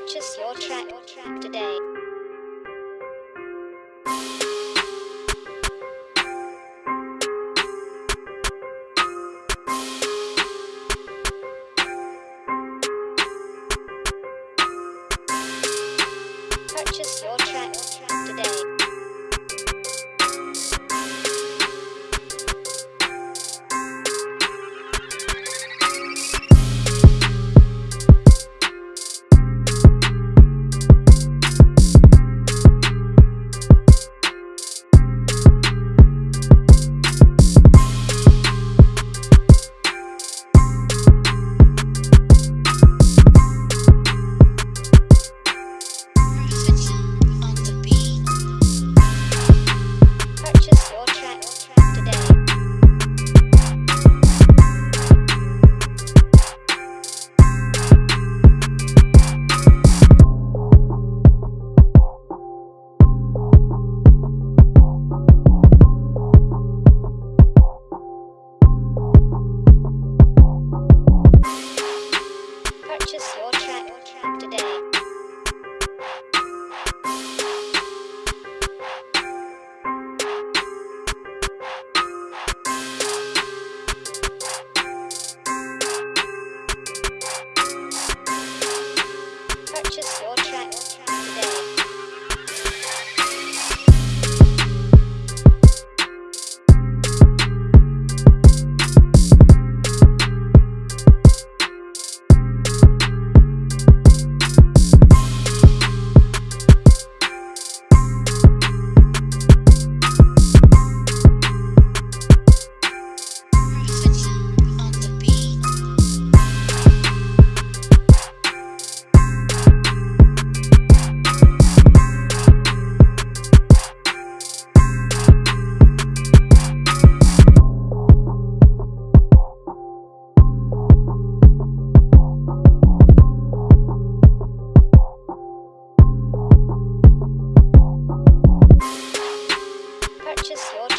Purchase your track, today. Purchase your track today. tesouro. purchase your